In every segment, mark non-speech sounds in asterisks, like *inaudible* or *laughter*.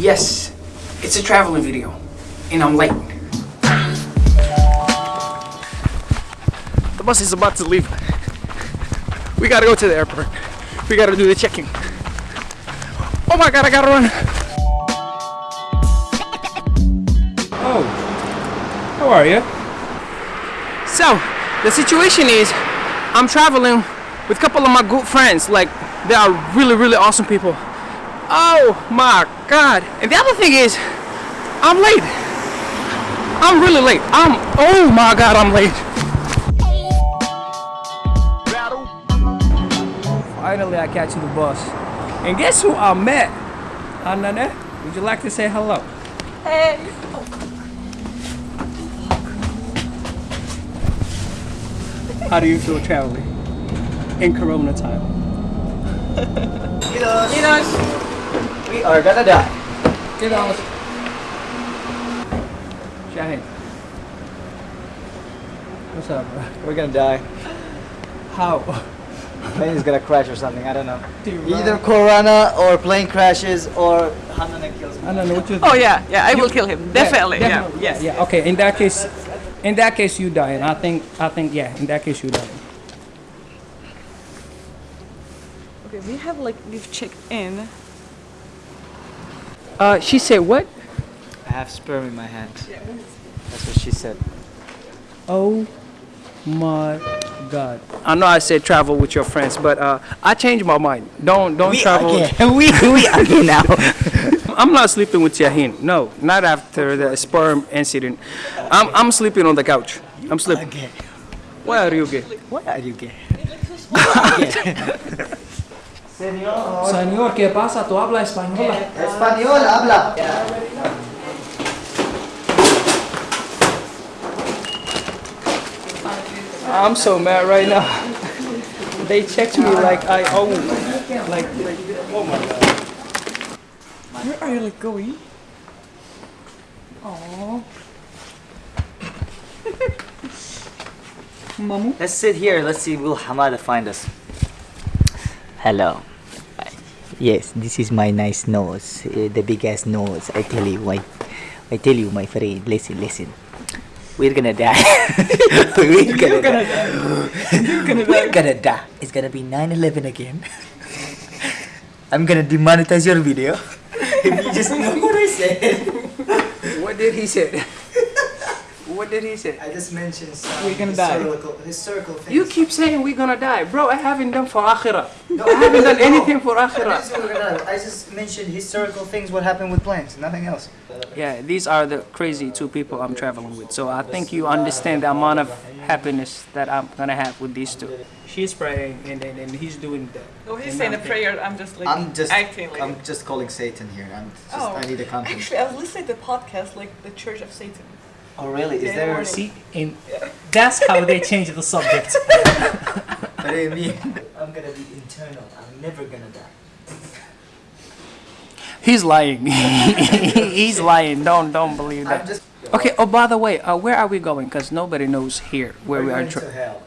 Yes, it's a traveling video, and I'm late. The bus is about to leave. We gotta go to the airport. We gotta do the checking. Oh my god, I gotta run. Oh, how are you? So, the situation is, I'm traveling with a couple of my good friends. Like, they are really, really awesome people. Oh my god. And the other thing is, I'm late. I'm really late. I'm, oh my god, I'm late. Finally, I catch the bus. And guess who I met? Anane, would you like to say hello? Hey. How do you feel traveling in Corona time? *laughs* We are gonna die. Get on. Shaheen. What's up, bro? We're gonna die. How? Plane is gonna crash or something. I don't know. Dude, Either Corona or plane crashes or Hanane kills me. I don't know what you Oh yeah, yeah, I will kill him. Definitely, yeah. definitely. Yes. Yeah, okay. In that case, in that case, you die, and I think, I think, yeah. In that case, you die. Okay, we have like we've checked in. Uh, she said what? I have sperm in my hand. That's what she said. Oh my god. I know I said travel with your friends, but uh, I changed my mind. Don't don't travel. *laughs* we we *laughs* again now. *laughs* I'm not sleeping with Yahin. No, not after the sperm incident. I'm I'm sleeping on the couch. I'm sleeping. Okay. Why are you gay? Why are you gay? Señor, ¿qué pasa? ¿Tú hablas español? Eh, español habla. I'm so mad right now. They checked me like I own. Like, like oh my god. Where are you like going? Oh. *laughs* Mamu. Let's sit here. Let's see. Will Hamada find us? Hello. Yes, this is my nice nose, uh, the biggest nose. I tell you, I, I tell you, my friend. Listen, listen. We're gonna die. *laughs* We're gonna, die. You're gonna We're die. gonna die. It's gonna be 9/11 again. *laughs* I'm gonna demonetize your video. *laughs* if you just know what I said. What did he say? What did he say? I just mentioned some We're gonna die. historical, historical things. You keep saying we're gonna die, bro. I haven't done for akhirah. No, I haven't done no. anything for I akhirah. just, I just mentioned historical things. What happened with planes? Nothing else. Yeah, these are the crazy two people I'm traveling with. So I think you understand the amount of happiness that I'm gonna have with these two. She's praying and, and, and he's doing that. Oh, he's And saying a I'm prayer. I'm just like I'm just acting like. I'm just calling Satan here. I'm just, oh, I need a content. Actually, I was listening to the podcast like the Church of Satan. Oh really? Is there? morning. See, and that's how they change the subject. *laughs* What do you mean? I'm gonna be internal. I'm never gonna die. He's lying. *laughs* He's lying. Don't don't believe that. just. Okay. Oh, by the way, uh, where are we going? Cause nobody knows here where we We're are. going Tra- to hell.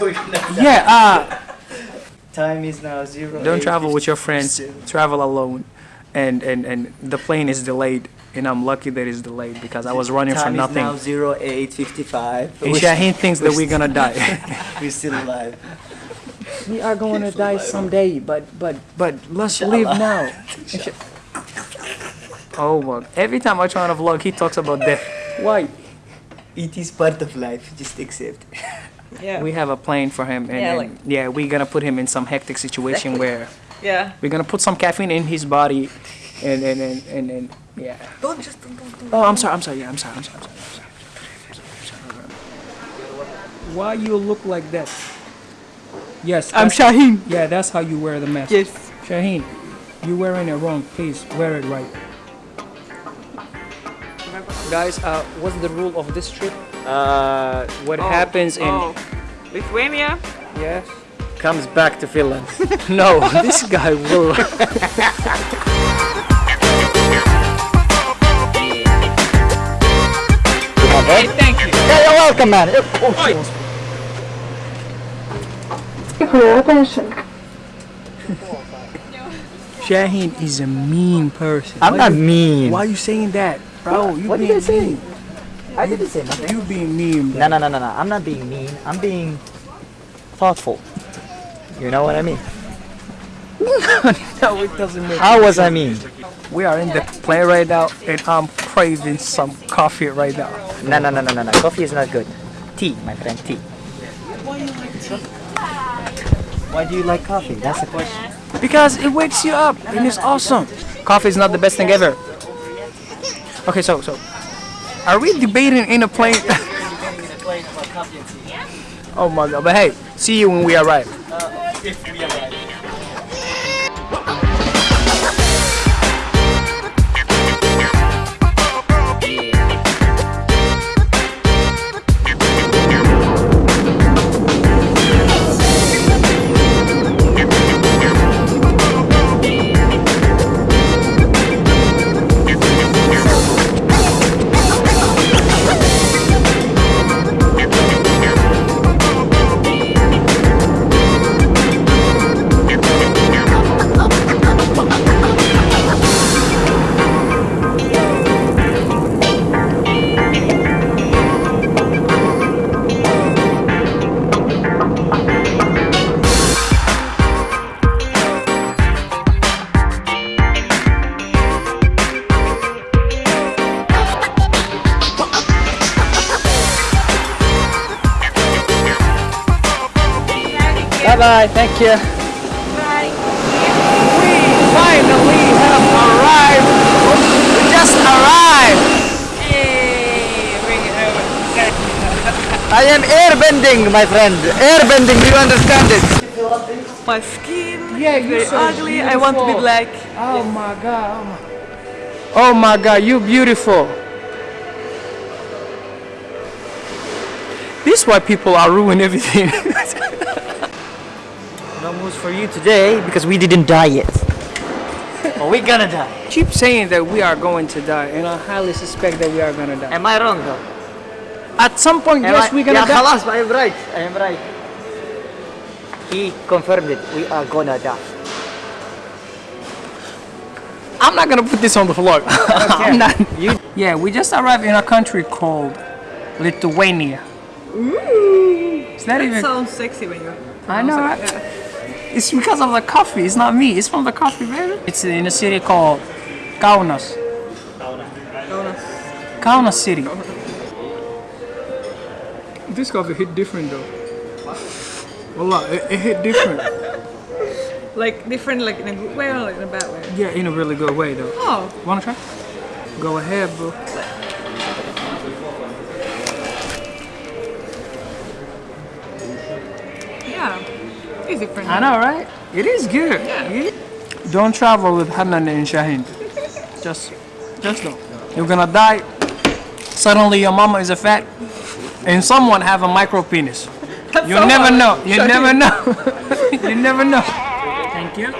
we're gonna die. yeah. Uh, Time is now zero. don't travel with your friends. Travel alone, and and and the plane is delayed, and I'm lucky that it's delayed because I was running for Time nothing. is now zero eight fifty five. And Shaheen thinks that we're gonna die. *laughs* We're still alive. we are going to die someday, but but but let's live now. *laughs* Oh my! Every time I try on a vlog, he talks about death. Why? It is part of life. Just accept. *laughs* Yeah. We have a plane for him, and Yeah, and, yeah, we're gonna put him in some hectic situation where yeah. we're gonna put some caffeine in his body, and and and and, and yeah. Don't just don't don't. don't. Oh, I'm sorry. I'm sorry. Yeah, I'm sorry. I'm sorry. I'm sorry. I'm sorry. I'm sorry. Why you look like that? Yes, I'm that's- Shaheen. Yeah, that's how you wear the mask. Yes. Shaheen, you wearing it wrong. Please wear it right. Guys, uh, what's the rule of this trip? Uh, what Oh, happens in Oh. Lithuania. yes? Comes back to Finland. No, this guy will. Hey, thank you. Yeah, you're welcome, man. *laughs* Shaheen is a mean person. I'm Why not you- mean. Why are you saying that, bro? You What did being I say? mean. I didn't say nothing. You being mean, bro. No, no, no, no, no. I'm not being mean. I'm being thoughtful. You know what I mean? *laughs* No, it doesn't make. How was I mean? We are in the plane right now, and I'm craving some coffee right now. No, no, no, no, no, no. Coffee is not good. Tea, my friend, tea. Why do you like coffee? That's the question. Because it wakes you up and it's awesome. Coffee is not the best thing ever. Okay, so so, are we debating in a plane? *laughs* oh my god! But hey, see you when we arrive. Bye bye. Thank you. We finally have arrived. We just arrived. I am airbending, my friend. Airbending, do you understand it? My skin Yeah, is you're very so ugly. I want to be black. Oh my god. Oh my, oh my god, you beautiful. This is why people are ruining everything. *laughs* No moose for you today because we didn't die yet. *laughs* Are we gonna die. Keep saying that we are going to die, and I highly suspect that we are gonna die. Am I wrong though? At some point, Am yes, I, we're gonna yeah, die. I am right. I am right. He confirmed it. We are gonna die. I'm not gonna put this on the vlog. *laughs* I'm not. You yeah, we just arrived in a country called Lithuania. Ooh, it's not that even. Sounds sexy when you. I know. Right? It's because of the coffee. It's not me. It's from the coffee, baby. It's in a city called Kaunas. Kaunas Kaunas city. This coffee hit different though. Wallah, it, it hit different. *laughs* Like different, like in a good way or like in a bad way. yeah, in a really good way though. Oh, Wanna try? Go ahead, bro. It's different. I know, right? It is good. Yeah. Don't travel with Hanan and Shaheen. Just, just don't. You're gonna die. Suddenly your mama is a fat, and someone have a micro penis. You so never hard. know. You Shaheen. never know. *laughs* you never know. Thank you.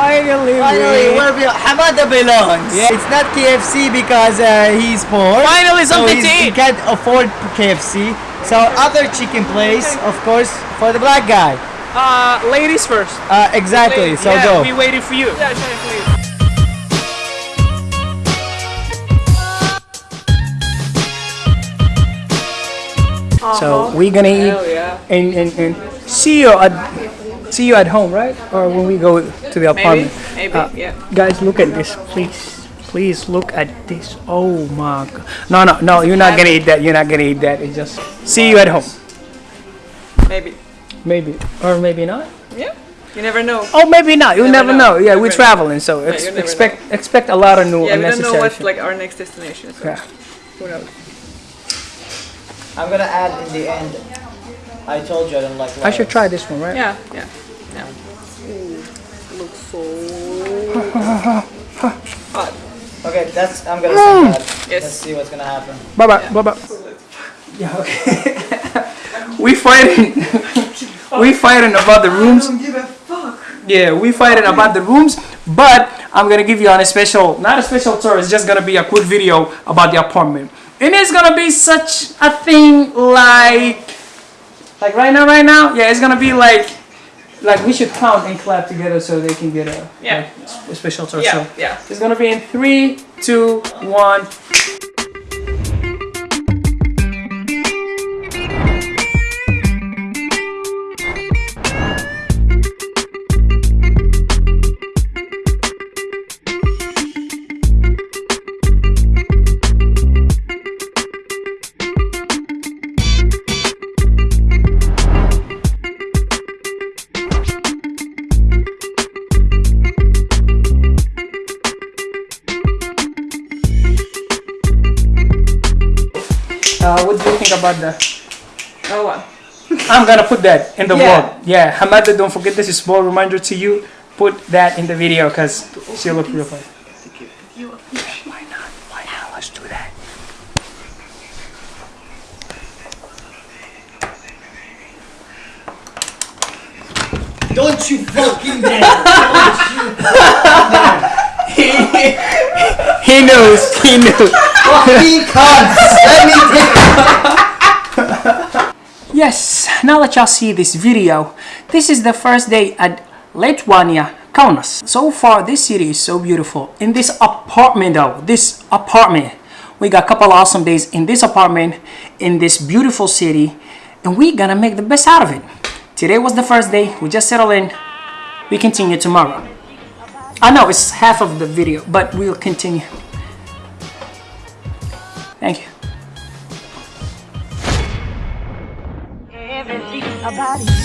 Finally, Finally, we- where be- Hamada belongs. Yeah. It's not KFC because uh, he's poor. Finally, so something he's- to He can't afford KFC. So other chicken place, of course, for the black guy. Uh, ladies first. Uh, exactly. So yeah, go. we waited for you. Yeah, try it, please. So we're gonna eat yeah. and, and, and see you at see you at home, right? Or when we go to the apartment. Maybe. Uh, yeah. Guys, look at this, please. Please look at this. Oh my god. No, no, no. You're not gonna eat that. You're not gonna eat that. It's just see you at home. Maybe. Maybe or maybe not. Yeah. You never know. Oh, maybe not. You never never, know. know. Yeah, we're never know. traveling, so ex- never expect expect a lot of new yeah, we don't know unnecessary. what's like our next destination. So Yeah. who knows? I'm gonna add in the end. I told you I don't like. I should try this one, right? Yeah. Yeah. Yeah. Ooh, looks so hot. Okay, that's. I'm gonna send mm. that. Yes. Let's see what's gonna happen. Bye bye. Bye bye. Yeah. Okay. *laughs* we fighting. *laughs* we fighting about the rooms. Don't give a fuck. Yeah, we fighting about the rooms, but I'm gonna give you on a special, not a special tour. It's just gonna be a quick video about the apartment. And it's gonna be such a thing like, like right now, right now. Yeah, it's gonna be like, like we should count and clap together so they can get a, Yeah. like, a special tour. Yeah, yeah. it's gonna be in three, two, one. About the? Oh, what? I'm gonna put that in the Yeah. vlog. Yeah, Hamada, don't forget this is a small reminder to you. Put that in the video because she look real fun. Why not? Why not? Let's do that. Don't you fucking dare! *laughs* He knows. He knows. fucking cunts! Let me take Yes, now that y'all see this video, this is the first day at Lithuania, Kaunas. So far, this city is so beautiful. In this apartment though, this apartment, we got a couple awesome days in this apartment, in this beautiful city, and we gonna make the best out of it. Today was the first day, we just settled in, we continue tomorrow. I know it's half of the video, but we'll continue. Thank you. About you.